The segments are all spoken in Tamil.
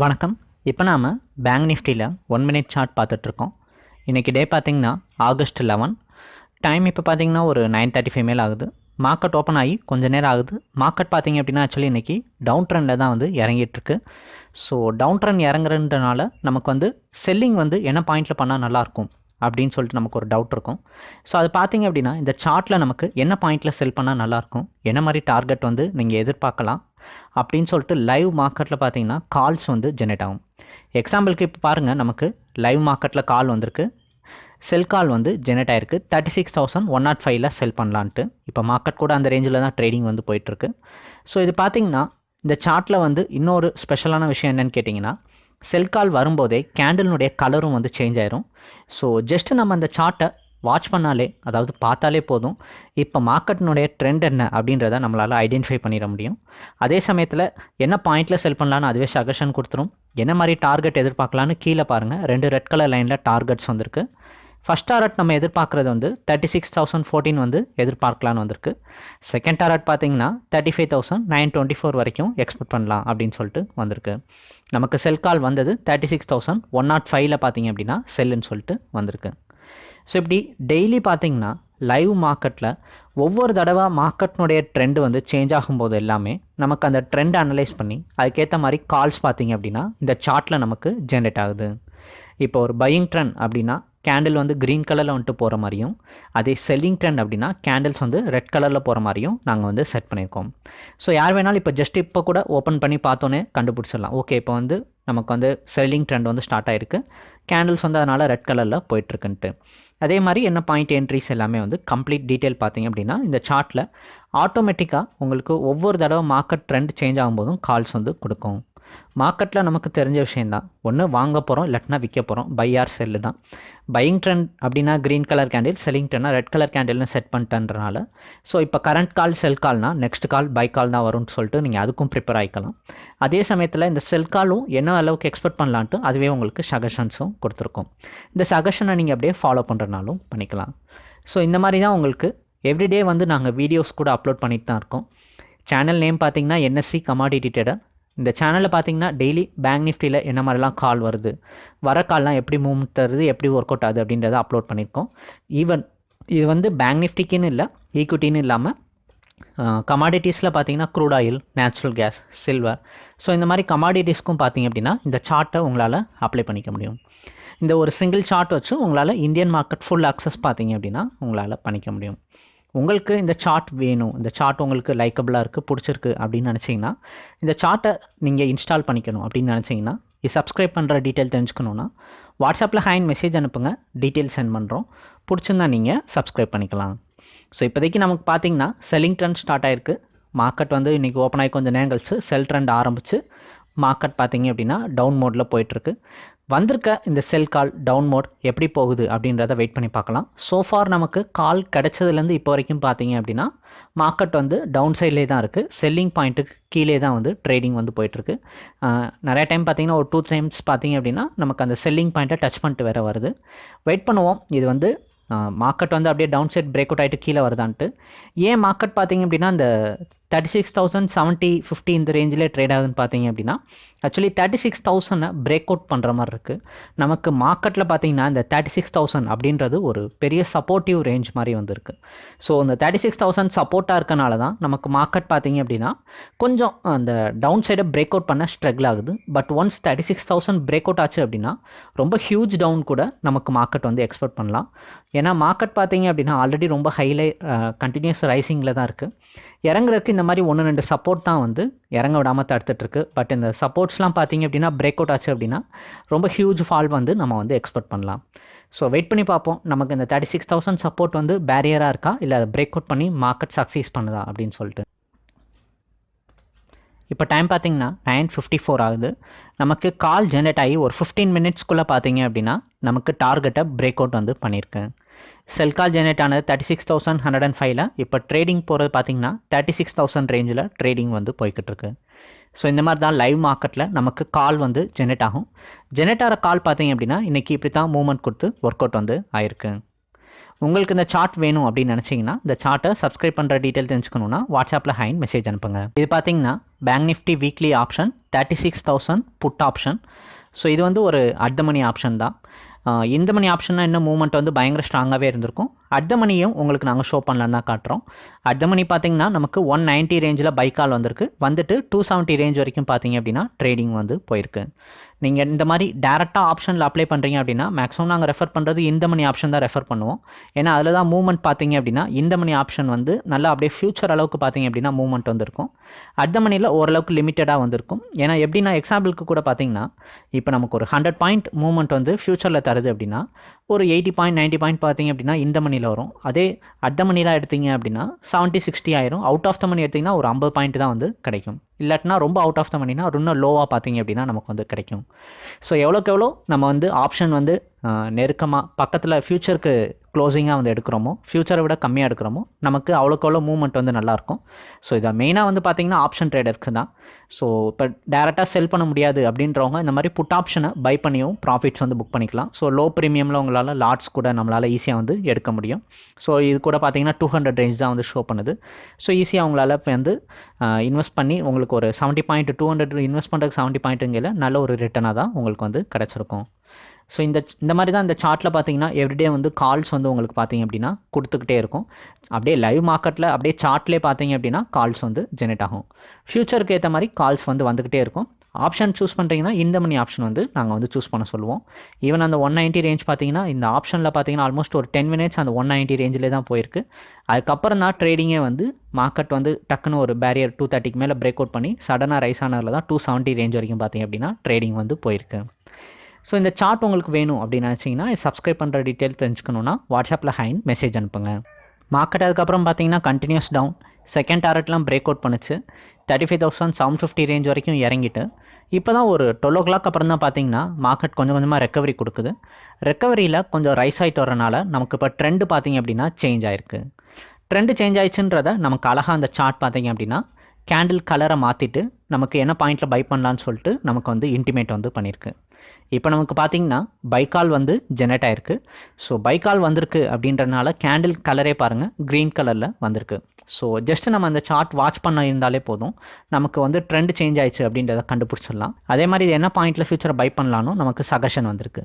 வணக்கம். இப்போ நாம் பேங்க் நிஃப்டியில் ஒன் மினிட் சார்ட் பார்த்துட்ருக்கோம். இன்றைக்கி டே பார்த்திங்கன்னா ஆகஸ்ட் லெவன் டைம் இப்போ பார்த்தீங்கன்னா ஒரு நைன் தேர்ட்டி ஃபைவ் மேல் ஆகுது. மார்க்கெட் ஓப்பன் ஆகி கொஞ்ச நேரம் ஆகுது. மார்க்கெட் பார்த்தீங்க அப்படின்னா ஆக்சுவலி இன்றைக்கி டவுன் ட்ரெண்டில் தான் வந்து இறங்கிட்டுருக்கு ஸோ டவுன் ட்ரெண்ட் இறங்குறதுனால நமக்கு வந்து செல்லிங் வந்து என்ன பாயிண்ட்டில் பண்ணால் நல்லாயிருக்கும் அப்படின்னு சொல்லிட்டு நமக்கு ஒரு டவுட் இருக்கும். ஸோ அது பார்த்தீங்க அப்படின்னா இந்த சார்ட்டில் நமக்கு என்ன பாயிண்ட்டில் செல் பண்ணால் நல்லாயிருக்கும் என்ன மாதிரி டார்கெட் வந்து நீங்கள் எதிர்பார்க்கலாம்? அப்படின்னு சொல்லிட்டு லைவ் மார்க்கெட்டில் பார்த்தீங்கன்னா கால்ஸ் வந்து ஜெனரேட் ஆகும். எக்ஸாம்பிளுக்கு இப்போ பாருங்கள் நமக்கு லைவ் மார்க்கெட்டில் கால் வந்திருக்கு. செல் கால் வந்து ஜெனரேட் ஆயிருக்கு. Thirty six thousand one nought ஃபைவ்ல செல் பண்ணலான்ட்டு. இப்போ மார்க்கெட் கூட அந்த ரேஞ்சில் தான் ட்ரேடிங் வந்து போயிட்டுருக்கு. ஸோ இது பார்த்தீங்கன்னா இந்த சார்ட்டில் வந்து இன்னொரு ஸ்பெஷலான விஷயம் என்னென்னு கேட்டிங்கன்னா செல் கால் வரும்போதே கேண்டில்னுடைய கலரும் வந்து சேஞ்ச் ஆயிரும். ஸோ ஜஸ்ட் நம்ம அந்த சார்ட்டை வாட்ச் பண்ணாலே அதாவது பார்த்தாலே போதும். இப்போ மார்க்கெட்டினுடைய ட்ரெண்ட் என்ன அப்படின்றத நம்மளால் ஐடென்டிஃபை பண்ணிட முடியும். அதே சமயத்தில் என்ன பாயிண்டில் செல் பண்ணலான்னு அதுவே சஜஷன் கொடுத்துரும். என்ன மாதிரி டார்கெட் எதிர்பார்க்கலான்னு கீழே பாருங்கள் ரெண்டு ரெட் கலர் லைனில் டார்கெட்ஸ் வந்திருக்கு. ஃபஸ்ட் டாரட் நம்ம எதிர்பார்க்குறது வந்து தேர்ட்டி சிக்ஸ் தௌசண்ட் ஃபோர்டீன் வந்து எதிர்பார்க்கலான்னு வந்திருக்கு. செகண்ட் டாரட் பார்த்தீங்கன்னா thirty five thousand nine twenty four வரைக்கும் எக்ஸ்பெக்ட் பண்ணலாம் அப்படின்னு சொல்லிட்டு வந்திருக்கு. நமக்கு செல் கால் வந்தது thirty six thousand one nought ஃபைவ்ல பார்த்தீங்க அப்படின்னா செல்லுன்னு சொல்லிட்டு வந்திருக்கு. ஸோ இப்படி டெய்லி பார்த்தீங்கன்னா லைவ் மார்க்கெட்டில் ஒவ்வொரு தடவை மார்க்கெட்னுடைய ட்ரெண்டு வந்து சேஞ்ச் ஆகும்போது எல்லாமே நமக்கு அந்த ட்ரெண்ட் அனலைஸ் பண்ணி அதுக்கேற்ற மாதிரி கால்ஸ் பார்த்தீங்க அப்படின்னா இந்த சார்ட்டில் நமக்கு ஜென்ரேட் ஆகுது. இப்போ ஒரு பையிங் ட்ரெண்ட் அப்படின்னா கேண்டில் வந்து க்ரீன் கலரில் வந்துட்டு போகிற மாதிரியும் அதே செல்லிங் ட்ரெண்ட் அப்படின்னா கேண்டில்ஸ் வந்து ரெட் கலரில் போகிற மாதிரியும் நாங்கள் வந்து செட் பண்ணியிருக்கோம். ஸோ யார் வேணாலும் இப்போ ஜஸ்ட் இப்போ கூட ஓப்பன் பண்ணி பார்த்தோன்னே கண்டுபிடிச்சிடலாம். ஓகே இப்போ வந்து நமக்கு வந்து செல்லிங் ட்ரெண்ட் வந்து ஸ்டார்ட் ஆகிருக்கு கேண்டில்ஸ் வந்து அதனால் ரெட் கலரில் போயிட்டுருக்குன்ட்டு. அதே மாதிரி என்ன பாயிண்ட் என்ட்ரிஸ் எல்லாமே வந்து கம்ப்ளீட் டீட்டெயில் பார்த்தீங்க அப்படின்னா இந்த சார்ட்டில் ஆட்டோமேட்டிக்காக உங்களுக்கு ஒவ்வொரு தடவை மார்க்கெட் ட்ரெண்ட் சேஞ்ச் ஆகும்போதும் கால்ஸ் வந்து கொடுக்கும். மார்க்கெட்டில் நமக்கு தெரிஞ்ச விஷயந்தான் ஒன்று வாங்க போகிறோம் இல்லாட்டினா விற்க போகிறோம் பை ஆர் செல்லு தான். பையிங் ட்ரெண்ட் அப்படின்னா க்ரீன் கலர் கேண்டில் செல்லிங் ட்ரெண்ட்னா ரெட் கலர் கேண்டில்னு செட் பண்ணிட்டன்றனால ஸோ இப்போ கரண்ட் கால் செல் கால்னா நெக்ஸ்ட் கால் பை கால் தான் வரும்னு சொல்லிட்டு நீங்கள் அதுக்கும் ப்ரிப்பேர் ஆகிக்கலாம் அதே சமயத்தில் இந்த செல் காலும் என்ன அளவுக்கு எக்ஸ்பெக்ட் பண்ணலான்ட்டு அதுவே உங்களுக்கு சஜஷன்ஸும் கொடுத்துருக்கோம். இந்த சஜஷனை நீங்கள் அப்படியே ஃபாலோ பண்ணுறனாலும் பண்ணிக்கலாம். ஸோ இந்த மாதிரி தான் உங்களுக்கு எவ்ரிடே வந்து நாங்கள் வீடியோஸ் கூட அப்லோட் பண்ணிட்டு தான் இருக்கோம். சேனல் நேம் பார்த்தீங்கன்னா என்எஸ்சி கமாடிட்டி ட்ரேடர் இந்த சேனலில் பார்த்தீங்கன்னா டெய்லி பேங்க் நிஃப்டியில் என்ன மாதிரிலாம் கால் வருது வர கால்லாம் எப்படி மூவ்மெண்ட் தருது எப்படி ஒர்க் அவுட் ஆகுது அப்படின்றத அப்லோட் பண்ணியிருக்கோம் ஈவன் இது வந்து பேங்க் நிஃப்டிக்குன்னு இல்லை ஈக்விட்டின்னு இல்லாமல் கமாடிட்டிஸில் பார்த்தீங்கன்னா crude oil natural gas silver so இந்த மாதிரி கமாடிட்டிஸ்க்கும் பார்த்தீங்க அப்படின்னா இந்த சார்ட்டை உங்களால் அப்ளை பண்ணிக்க முடியும். இந்த ஒரு சிங்கிள் சார்ட் வச்சு உங்களால் இந்தியன் மார்க்கெட் ஃபுல் அக்சஸ் பார்த்தீங்க அப்படின்னா உங்களால் பண்ணிக்க முடியும். உங்களுக்கு இந்த சார்ட் வேணும். இந்த சார்ட் உங்களுக்கு லைக்கபிளாக இருக்குது பிடிச்சிருக்கு அப்படின்னு நினச்சிங்கன்னா இந்த சார்ட்டை நீங்கள் இன்ஸ்டால் பண்ணிக்கணும் அப்படின்னு நினச்சிங்கன்னா இது சப்ஸ்கிரைப் பண்ணுற டீட்டெயில் தெரிஞ்சுக்கணுன்னா வாட்ஸ்அப்பில் ஹேண்ட் மெசேஜ் அனுப்புங்க. டீட்டெயில் சென்ட் பண்ணுறோம் பிடிச்சிருந்தா நீங்கள் சப்ஸ்கிரைப் பண்ணிக்கலாம். ஸோ இப்போதைக்கு நமக்கு பார்த்தீங்கன்னா செல்லிங் ட்ரெண்ட் ஸ்டார்ட் ஆயிருக்கு. மார்க்கெட் வந்து இன்றைக்கி ஓப்பன் ஆகி கொஞ்சம் நேரம் கழிச்சு செல் ட்ரெண்ட் ஆரம்பித்து மார்க்கெட் பார்த்தீங்க அப்படின்னா டவுன் மோடில் போயிட்டுருக்கு வந்திருக்க இந்த செல் கால் டவுன் மோட் எப்படி போகுது அப்படின்றத வெயிட் பண்ணி பார்க்கலாம். சோஃபார் நமக்கு கால் கிடைச்சதுலேருந்து இப்போ வரைக்கும் பார்த்தீங்க அப்படின்னா மார்க்கெட் வந்து டவுன் சைட்லேயே தான் இருக்குது செல்லிங் பாயிண்ட்டுக்கு கீழே தான் வந்து ட்ரேடிங் வந்து போயிட்டுருக்கு. நிறைய டைம் பார்த்தீங்கன்னா ஒரு டூ டைம்ஸ் பார்த்தீங்க அப்படின்னா நமக்கு அந்த செல்லிங் பாயிண்ட்டை டச் பண்ணிட்டு வேறு வருது. வெயிட் பண்ணுவோம். இது வந்து மார்க்கெட் வந்து அப்படியே டவுன் சைட் பிரேக் அவுட் ஆகிட்டு கீழே வருதான்ட்டு. ஏன் மார்க்கெட் பார்த்தீங்க அப்படின்னா அந்த thirty six thousand seventy fifty இந்த ரேஞ்சிலே ட்ரேட் ஆகுதுன்னு பார்த்தீங்க அப்படின்னா ஆக்சுவலி தேர்ட்டி சிக்ஸ் தௌசண்டை பிரேக் அவுட் பண்ணுற மாதிரி இருக்குது நமக்கு மார்க்கெட்டில் பார்த்தீங்கன்னா இந்த தேர்ட்டி சிக்ஸ் தௌசண்ட் அப்படின்றது ஒரு பெரிய சப்போர்ட்டிவ் ரேஞ்ச் மாதிரி வந்திருக்கு. ஸோ இந்த தேர்ட்டி சிக்ஸ் தௌசண்ட் சப்போர்ட்டாக இருக்கனால தான் நமக்கு மார்க்கெட் பார்த்தீங்க அப்படின்னா கொஞ்சம் அந்த டவுன் சைடை பிரேக் அவுட் பண்ண ஸ்ட்ரகிள் ஆகுது. But once thirty six thousand break out ஆச்சு அப்படின்னா ரொம்ப ஹியூஜ் டவுன் கூட நமக்கு மார்க்கெட் வந்து எக்ஸ்பெக்ட் பண்ணலாம். ஏன்னா மார்க்கெட் பார்த்தீங்க அப்படின்னா ஆல்ரெடி ரொம்ப ஹைலை கண்டினியூஸ் ரைசிங்கில் தான் இருக்குது இறங்குறதுக்கு இந்த மாதிரி ஒன்று ரெண்டு சப்போர்ட் தான் வந்து இறங்க விடாமல் தடுத்துட்ருக்கு பட் இந்த சப்போர்ட்ஸ்லாம் பார்த்தீங்க அப்படின்னா பிரேக் அவுட் ஆச்சு அப்படின்னா ரொம்ப ஹியூஜ் ஃபால் வந்து நம்ம வந்து எக்ஸ்பெக்ட் பண்ணலாம். ஸோ வெயிட் பண்ணி பார்ப்போம். நமக்கு இந்த தேர்ட்டி சிக்ஸ் தௌசண்ட் சப்போர்ட் வந்து பேரியராக இருக்கா? இல்லை அதை பிரேக் அவுட் பண்ணி மார்க்கெட் சக்ஸீஸ் பண்ணுதா? அப்படின்னு சொல்லிட்டு. இப்போ டைம் பார்த்தீங்கன்னா நைன் ஃபிஃப்டி ஃபோர் ஆகுது. நமக்கு கால் ஜென்ரேட் ஆகி ஒரு ஃபிஃப்டீன் மினிட்ஸ்க்குள்ளே பார்த்தீங்க அப்படின்னா நமக்கு டார்கெட்டை பிரேக் அவுட் வந்து பண்ணியிருக்கேன் செல் கால் ஆனது thirty six thousand hundred and ஃபைவ்ல இப்போ ட்ரேடிங் போகிறது பார்த்தீங்கன்னா தேர்ட்டி சிக்ஸ் தௌசண்ட் ரேஞ்சில் ட்ரேடிங் வந்து போய்கிட்டு இருக்கு ஸோ இந்த மாதிரி தான் லைவ் மார்க்கெட்டில் நமக்கு கால் வந்து ஜெனரேட் ஆகும். ஜெனரேட் ஆகிற கால் பார்த்தீங்க அப்படின்னா இன்றைக்கி இப்படி தான் மூவ்மெண்ட் கொடுத்து ஒர்க் அவுட் வந்து ஆயிருக்கு. உங்களுக்கு இந்த சார்ட் வேணும் அப்படின்னு நினச்சிங்கன்னா இந்த சார்ட்டை சப்ஸ்கிரைப் பண்ணுற டீட்டெயில் தெரிஞ்சுக்கணுன்னா வாட்ஸ்அப்பில் ஹைன் மெசேஜ் அனுப்புங்க. இது பார்த்தீங்கன்னா bank Nifty weekly option thirty six thousand put option so இது வந்து ஒரு அர்த்த மணி ஆப்ஷன் தான். இந்த மணி ஆப்ஷன்னா இன்னும் மூவ்மெண்ட் வந்து பயங்கர ஸ்ட்ராங்காகவே இருந்திருக்கும். அட் மணியும் உங்களுக்கு நாங்கள் ஷோ பண்ணலாம் தான் காட்டுறோம். அட் மணி பார்த்தீங்கன்னா நமக்கு ஒன் நைன்ட்டி ரேஞ்சில் பைக்கால் வந்திருக்கு. வந்துட்டு டூ செவன்ட்டி ரேஞ்ச் வரைக்கும் பார்த்தீங்க அப்படின்னா ட்ரேடிங் வந்து போயிருக்கு. நீங்கள் இந்த மாதிரி டேரெக்டாக ஆப்ஷனில் அப்ளை பண்ணுறீங்க அப்படின்னா மேக்ஸிமம் நாங்கள் ரெஃபர் பண்ணுறது இந்த மணி ஆப்ஷன் தான் ரெஃபர் பண்ணுவோம். ஏன்னா அதில் தான் மூவ்மெண்ட் பார்த்தீங்க அப்படின்னா இந்த மணி ஆப்ஷன் வந்து நல்லா அப்படியே ஃபியூச்சர் அளவுக்கு பார்த்தீங்க அப்படின்னா மூவ்மெண்ட் வந்திருக்கும். அட் மணியில் ஓரளவுக்கு லிமிட்டடாக வந்திருக்கும். ஏன்னா எப்படின்னா எக்ஸாம்பிளுக்கு கூட பார்த்தீங்கன்னா இப்போ நமக்கு ஒரு ஹண்ட்ரட் பாயிண்ட் மூவ்மெண்ட் வந்து ஃபியூச்சரில் தருது அப்படின்னா ஒரு எயிட்டி பாயிண்ட் நைன்ட்டி பாயிண்ட் பார்த்தீங்க அப்படின்னா இந்த மணியில் வரும். அதே அட் மணிலாம் எடுத்தீங்க அப்படின்னா செவன்ட்டி சிக்ஸ்டி ஆயிரும். அவுட் ஆஃப் த மணி எடுத்திங்கன்னா ஒரு ஐம்பது பாயிண்ட் தான் வந்து கிடைக்கும். இல்லாட்டினா ரொம்ப அவுட் ஆஃப் த மணினா இன்னும் லோவாக பார்த்தீங்க அப்படின்னா நமக்கு வந்து கிடைக்கும். ஸோ எவ்வளோக்கு எவ்வளோ நம்ம வந்து ஆப்ஷன் வந்து நெருக்கமாக பக்கத்தில் ஃப்யூச்சருக்கு க்ளோசிங்காக வந்து எடுக்கிறோமோ ஃப்யூச்சரை விட கம்மியாக எடுக்கிறோமோ நமக்கு அவ்வளோக்கு அவ்வளோ மூவ்மெண்ட் வந்து நல்லாயிருக்கும் ஸோ இதை மெயினாக வந்து பார்த்தீங்கன்னா ஆப்ஷன் ட்ரேடருக்கு தான். ஸோ இப்போ டேரெக்டாக செல் பண்ண முடியாது அப்படின்றவங்க இந்த மாதிரி புட் ஆப்ஷனை பை பண்ணியும் ப்ராஃபிட்ஸ் வந்து புக் பண்ணிக்கலாம். ஸோ லோ ப்ரீமியமில் உங்களால் லாட்ஸ் கூட நம்மளால் ஈஸியாக வந்து எடுக்க முடியும். ஸோ இது கூட பார்த்தீங்கன்னா டூ ஹண்ட்ரட் ரேஞ்ச் தான் வந்து ஷோ பண்ணுது. ஸோ ஈஸியாக உங்களால் இப்போ வந்து இன்வெஸ்ட் பண்ணி உங்களுக்கு ஒரு seventy point two hundred invest பண்ணுறதுக்கு செவன்ட்டி பாயிண்ட்டுங்கிற நல்ல ஒரு ரிட்டனாக தான் உங்களுக்கு வந்து கிடச்சிருக்கும். ஸோ இந்த இந்த மாதிரி தான் இந்த சார்ட்டில் பார்த்தீங்கன்னா எவ்ரிடே வந்து கால்ஸ் வந்து உங்களுக்கு பார்த்தீங்க அப்படின்னா கொடுத்துக்கிட்டே இருக்கும். அப்படியே லைவ் மார்க்கெட்டில் அப்படியே சார்ட்லேயே பார்த்தீங்க அப்படின்னா கால்ஸ் வந்து ஜெனரேட் ஆகும். ஃப்யூச்சருக்கு ஏற்ற மாதிரி கால்ஸ் வந்து வந்துக்கிட்டே இருக்கும். ஆப்ஷன் சூஸ் பண்ணுறீங்கன்னா இந்த மணி ஆப்ஷன் வந்து நாங்கள் வந்து சூஸ் பண்ண சொல்லுவோம். ஈவன் அந்த ஒன் நைன்ட்டி ரேஞ்ச் பார்த்தீங்கன்னா இந்த ஆப்ஷனில் பார்த்தீங்கன்னா ஆல்மோஸ்ட் ஒரு டென் மினிட்ஸ் அந்த ஒன் நைன்ட்டி ரேஞ்சிலே தான் போயிருக்கு. அதுக்கப்புறம் தான் ட்ரேடிங்கே வந்து மார்க்கெட் வந்து டக்குன்னு ஒரு பேரியர் டூ தேர்ட்டிக்கு மேலே பிரேக் அவுட் பண்ணி சடனாக ரைஸ் ஆனதில் தான் டூ செவன்ட்டி ரேஞ்ச் வரைக்கும் பார்த்தீங்க அப்படின்னா ட்ரேடிங் வந்து போயிருக்கு. ஸோ இந்த சார்ட் உங்களுக்கு வேணும் அப்படின்னு நினச்சிங்கன்னா சப்ஸ்கிரைப் பண்ணுற டீட்டெயில் தெரிஞ்சுக்கணுன்னா வாட்ஸ்அப்பில் ஹைன் மெசேஜ் அனுப்புங்க. மார்க்கெட் அதுக்கப்புறம் பார்த்தீங்கன்னா கண்டினியூஸ் டவுன் செகண்ட் டாரட்லாம் பிரேக் அவுட் பண்ணுச்சு. Thirty five thousand seven fifty range வரைக்கும் இறங்கிட்டு. இப்போ தான் ஒரு டுவெல் ஓ கிளாக் அப்புறம் தான் பார்த்தீங்கன்னா மார்க்கெட் கொஞ்சம் கொஞ்சமாக ரெக்கவரி கொடுக்குது. ரெக்கவரியில் கொஞ்சம் ரைஸ் ஆகிட்டு வரனால நமக்கு இப்போ ட்ரெண்டு பார்த்தீங்க அப்படின்னா சேஞ்ச் ஆயிருக்கு. ட்ரெண்டு சேஞ்ச் ஆயிடுச்சுன்றத நமக்கு அழகாக அந்த சார்ட் பார்த்தீங்க அப்படின்னா கேண்டில் கலரை மாற்றிட்டு நமக்கு என்ன பாயிண்ட்டில் பை பண்ணலான்னு சொல்லிட்டு நமக்கு வந்து இன்டிமேட் வந்து பண்ணியிருக்கு இப்போ நமக்கு பார்த்தீங்கன்னா பைக்கால் வந்து ஜெனரேட் ஆயிருக்கு. ஸோ பைக்கால் வந்திருக்கு அப்படின்றனால கேண்டில் கலரே பாருங்கள் க்ரீன் கலரில் வந்திருக்கு. ஸோ ஜஸ்ட் நம்ம அந்த சார்ட் வாட்ச் பண்ண இருந்தாலே போதும். நமக்கு வந்து ட்ரெண்ட் சேஞ்ச் ஆயிடுச்சு அப்படின்றத கண்டுபிடிச்சிடலாம். அதே மாதிரி இது என்ன பாயிண்ட்டில் ஃபியூச்சரை பை பண்ணலான்னு நமக்கு சஜஷன் வந்திருக்கு.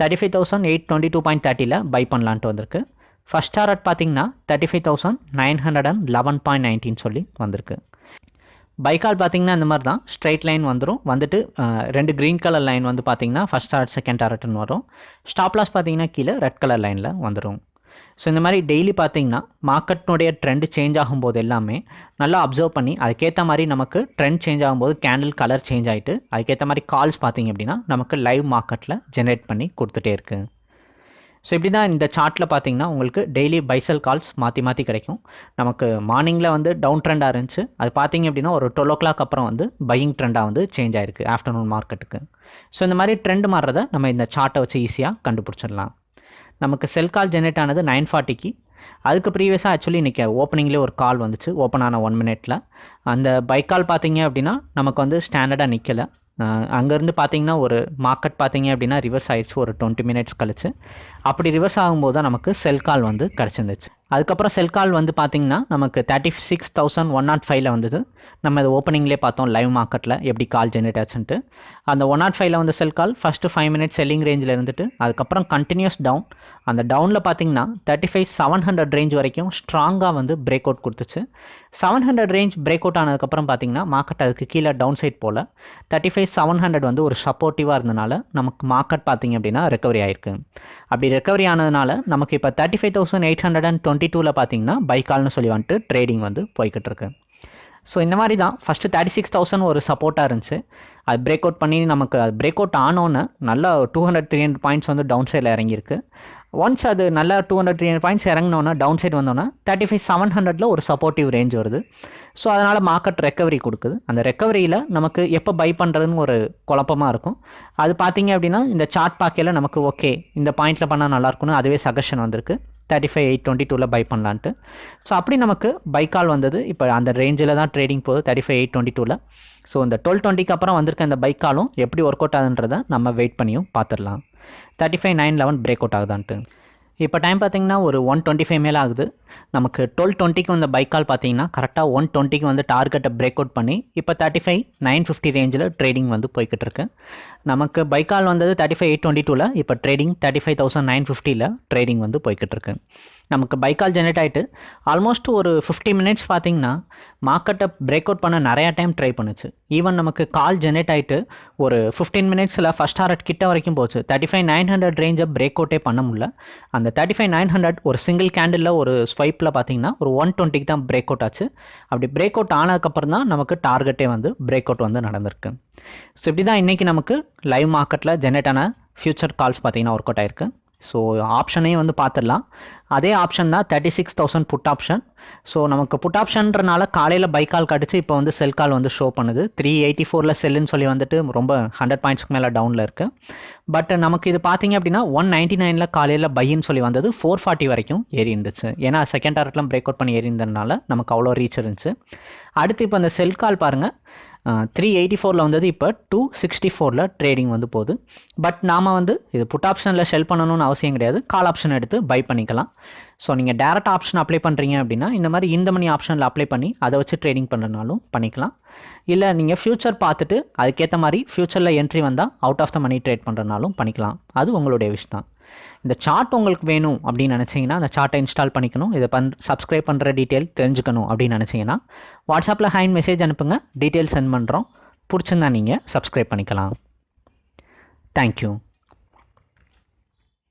Thirty five thousand eight twenty two point தேர்ட்டியில் buy பண்ணலான்ட்டு வந்திருக்கு. ஃபஸ்ட் டாரட் பார்த்தீங்கன்னா thirty five thousand nine hundred and eleven point nineteen சொல்லி வந்திருக்கு. பைக்கால் பார்த்தீங்கன்னா இந்த மாதிரி தான். ஸ்ட்ரைட் லைன் வந்துடும் வந்துட்டு ரெண்டு க்ரீன் கலர் லைன் வந்து பார்த்தீங்கன்னா ஃபஸ்ட் ஆர்ட் செகண்ட் டாரட்னு வரும். ஸ்டாப் லாஸ் பார்த்தீங்கன்னா கீழே ரெட் கலர் லைனில் வந்துடும் ஸோ இந்த மாதிரி டெய்லி பார்த்தீங்கன்னா மார்க்கெட்னுடைய ட்ரெண்ட் சேஞ்ச் ஆகும்போது எல்லாமே நல்லா அப்சர்வ் பண்ணி அதுக்கேற்ற மாதிரி நமக்கு ட்ரெண்ட் சேஞ்ச் ஆகும்போது கேண்டில் கலர் சேஞ்ச் ஆகிட்டு அதுக்கேற்ற மாதிரி கால்ஸ் பார்த்தீங்க அப்படின்னா நமக்கு லைவ் மார்க்கெட்டில் ஜென்ரேட் பண்ணி கொடுத்துட்டே இருக்குது ஸோ இப்படி தான் இந்த சார்ட்டில் பார்த்தீங்கன்னா உங்களுக்கு டெய்லி பைசல் கால்ஸ் மாற்றி மாற்றி கிடைக்கும். நமக்கு மார்னிங்கில் வந்து டவுன் ட்ரெண்டாக இருந்துச்சு. அது பார்த்தீங்க அப்படின்னா ஒரு டுவெல் ஓ கிளாக் அப்புறம் வந்து பையிங் ட்ரெண்டாக வந்து சேஞ்ச் ஆயிருக்கு ஆஃப்டர்நூன் மார்க்கெட்டுக்கு ஸோ இந்த மாதிரி ட்ரெண்ட் மாறுறதை நம்ம இந்த சார்ட்டை வச்சு ஈஸியாக கண்டுபிடிச்சிடலாம். நமக்கு செல் கால் ஜென்ரேட் ஆனது நைன் ஃபார்ட்டிக்கு அதுக்கு ப்ரீவியஸாக ஆக்சுவலி இன்றைக்கி ஓப்பனிங்லேயே ஒரு கால் வந்துச்சு ஓப்பன் ஆன ஒன் மினிட்ல அந்த பைக் கால் பார்த்தீங்க அப்படின்னா நமக்கு வந்து ஸ்டாண்டர்டாக நிற்கலை அங்கேருந்து பார்த்தீங்கன்னா ஒரு மார்க்கெட் பார்த்தீங்க அப்படின்னா ரிவர்ஸ் ஆயிடுச்சு ஒரு டுவெண்ட்டி மினிட்ஸ் கழிச்சு. அப்படி ரிவர்ஸ் ஆகும்போது தான் நமக்கு செல் கால் வந்து கிடச்சிருந்துச்சு. அதுக்கப்புறம் செல் கால் வந்து பார்த்தீங்கன்னா நமக்கு thirty six thousand one nought ஃபைவ்ல வந்தது. நம்ம இது ஓப்பனிங்லேயே பார்த்தோம் லைவ் மார்க்கெட்டில் எப்படி கால் ஜென்ரேட் ஆச்சுன்ட்டு. அந்த ஒன் நாட் ஃபைவ்ல வந்து sell call first five minutes selling ரேஞ்சில் இருந்துட்டு அதுக்கப்புறம் கண்டினியூஸ் டவுன் அந்த டவுனில் பார்த்தீங்கன்னா thirty five seven hundred range வரைக்கும் ஸ்ட்ராங்காக வந்து பிரேக் அவுட் கொடுத்துச்சு. Seven hundred range break out ஆனதுக்கப்புறம் பார்த்தீங்கன்னா மார்க்கெட் அதுக்கு கீழே டவுன் சைட் போல். தேர்ட்டி ஃபைவ் செவன் ஹண்ட்ரட் வந்து ஒரு சப்போர்ட்டிவாக இருந்தனால நமக்கு மார்க்கெட் பார்த்தீங்க அப்படின்னா ரெக்கவரி ஆயிருக்கு. அப்படி ரெக்கவரி ஆனதுனால நமக்கு இப்போ thirty five thousand eight hundred and twenty டூவில் பார்த்தீங்கன்னா பைக்கால்னு சொல்லி வந்துட்டு ட்ரேடிங் வந்து போய்கிட்டு இருக்கு. ஸோ இந்த மாதிரி தான் ஃபஸ்ட்டு தேர்ட்டி சிக்ஸ் தௌசண்ட் ஒரு சப்போர்ட்டாக இருந்துச்சு. அது பிரேக் அவுட் பண்ணி நமக்கு அது பிரேக் அவுட் ஆனோன்னு நல்லா two hundred three hundred points வந்து டவுன் சைடில் இறங்கியிருக்கு. ஒன்ஸ் அது நல்லா two hundred three hundred points இறங்கினோன்னா down side வந்தோன்னா தேர்ட்டி ஃபைவ் செவன் ஹண்ட்ரட்ல ஒரு சப்போர்ட்டிவ் ரேஞ்ச் வருது. ஸோ அதனால் மார்க்கெட் ரெக்கவரி கொடுக்குது. அந்த ரெக்கவரியில் நமக்கு எப்போ பை பண்ணுறதுன்னு ஒரு குழப்பமாக இருக்கும். அது பார்த்தீங்க அப்படின்னா இந்த சார்ட் பார்க்கையில் நமக்கு ஓகே இந்த பாயிண்ட்டில் பண்ணால் நல்லாயிருக்குன்னு அதுவே சஜஷன் வந்திருக்கு. தேர்ட்டி ஃபைவ் எயிட் டுவெண்ட்டி டூவில் பை பண்ணலான்ட்டு. ஸோ அப்படி நமக்கு பைக்கால் வந்தது. இப்போ அந்த ரேஞ்சில் தான் ட்ரேடிங் போகுது தேர்ட்டி ஃபைவ் எயிட் டுவெண்ட்டி டூவில் ஸோ இந்த டுவெல் டுவெண்ட்டிக்கு அப்புறம் வந்திருக்க இந்த பைக்காலும் எப்படி ஒர்க் அவுட் ஆகுதுன்றதை நம்ம வெயிட் பண்ணியும் பார்த்துடலாம். Thirty five nine eleven break out ஆகுதான்ட்டு. இப்போ டைம் பார்த்தீங்கன்னா ஒரு ஒன் டுவெண்ட்டி ஃபைவ் மேலே ஆகுது. நமக்கு டுவெல் டுவெண்ட்டிக்கு வந்த பைக் கால் பார்த்தீங்கன்னா கரெக்டாக ஒன் டுவெண்ட்டிக்கு வந்து டார்கெட்டை பிரேக் அவுட் பண்ணி இப்போ தேர்ட்டி ஃபைவ் நைன் ஃபிஃப்டி ரேஞ்சில் ட்ரேடிங் வந்து போய்கிட்டு இருக்கு. நமக்கு பைக் கால் வந்தது தேர்ட்டி ஃபைவ் எயிட் டுவெண்ட்டி டூவில் இப்போ trading thirty five thousand nine ஃபிஃப்டியில் ட்ரேடிங் வந்து போய்கிட்டு இருக்கு. நமக்கு பைக் கால் ஜென்ரேட் ஆகிட்டு ஆல்மோஸ்ட் ஒரு ஃபிஃப்டி மினிட்ஸ் பார்த்தீங்கன்னா மார்க்கெட்டை பிரேக் அவுட் பண்ண நிறையா டைம் ட்ரை பண்ணுச்சு. ஈவன் நமக்கு கால் ஜென்ரேட் ஆகிட்டு ஒரு ஃபிஃப்டீன் மினிட்ஸில் ஃபஸ்ட் ஹாரட் கிட்ட வரைக்கும் போச்சு. தேர்ட்டி ஃபைவ் நைன் ஹண்ட்ரட் ரேஞ்சை பிரேக் அவுட்டே பண்ண முடியல. அந்த தேர்ட்டி ஃபைவ் நைன் ஹண்ட்ரட் ஒரு சிங்கிள் கேண்டில் ஒரு ஸ்வைப்பில் பார்த்தீங்கன்னா ஒரு ஒன் டுவெண்ட்டிக்கு தான் பிரேக் அவுட் ஆச்சு. அப்படி பிரேக் அவுட் ஆனதுக்கப்புறம் தான் நமக்கு டார்கெட்டே வந்து பிரேக் அவுட் வந்து நடந்திருக்கு. ஸோ இப்படி தான் இன்றைக்கி நமக்கு லைவ் மார்க்கெட்டில் ஜென்ரேட் ஆன ஃபியூச்சர் கால்ஸ் பார்த்தீங்கன்னா ஒர்க் அவுட் ஆயிருக்கு. ஸோ ஆப்ஷனையும் வந்து பார்த்துடலாம். அதே ஆப்ஷன் தான் thirty six thousand put option so நமக்கு புட் ஆப்ஷன்றனால காலையில் பை கால் கடிச்சு இப்போ வந்து செல் கால் வந்து ஷோ பண்ணுது. த்ரீ எயிட்டி ஃபோரில் செல்லுன்னு சொல்லி வந்துட்டு ரொம்ப ஹண்ட்ரட் பாயிண்ட்ஸ்க்கு மேலே டவுனில் இருக்குது பட் நமக்கு இது பார்த்தீங்க அப்படின்னா ஒன் நைன்ட்டி நைனில் காலையில் பையின்னு சொல்லி வந்தது ஃபோர் ஃபார்ட்டி வரைக்கும் ஏறி இருந்துச்சு ஏன்னா செகண்ட் டாரட்லாம் பிரேக் அவுட் பண்ணி ஏறி இருந்ததுனால நமக்கு அவ்வளோ ரீச் இருந்துச்சு. அடுத்து இப்போ அந்த செல் கால் பாருங்கள் த்ரீ எயிட்டி ஃபோரில் வந்தது இப்போ டூ சிக்ஸ்டி ஃபோரில் ட்ரேடிங் வந்து போகுது. பட் நாம் வந்து இது புட் ஆப்ஷனில் ஷெல் பண்ணணும்னு அவசியம் கிடையாது. கால் ஆப்ஷன் எடுத்து பை பண்ணிக்கலாம். ஸோ நீங்கள் டேரக்ட் ஆப்ஷன் அப்ளை பண்ணுறீங்க அப்படின்னா இந்த மாதிரி இந்த மணி ஆப்ஷனில் அப்ளை பண்ணி அதை வச்சு ட்ரேடிங் பண்ணுறனாலும் பண்ணிக்கலாம். இல்லை நீங்கள் ஃப்யூச்சர் பார்த்துட்டு அதுக்கேற்ற மாதிரி ஃப்யூச்சரில் என்ட்ரி வந்தால் out of the money trade பண்ணுறனாலும் பண்ணிக்கலாம். அது உங்களுடைய விஷ் தான். இந்த சார்ட் உங்களுக்கு வேணும் அப்படின்னு நினச்சிங்கன்னா அந்த சார்ட்டை இன்ஸ்டால் பண்ணிக்கணும். இதை பண் சப்ஸ்கிரைப் பண்ணுற டீட்டெயில் தெரிஞ்சுக்கணும் அப்படின்னு நினச்சிங்கன்னா வாட்ஸ்அப்பில் ஹேண்ட் மெசேஜ் அனுப்புங்க. டீட்டெயில் சென்ட் பண்ணுறோம் பிடிச்சிருந்தா நீங்கள் சப்ஸ்கிரைப் பண்ணிக்கலாம். தேங்க்யூ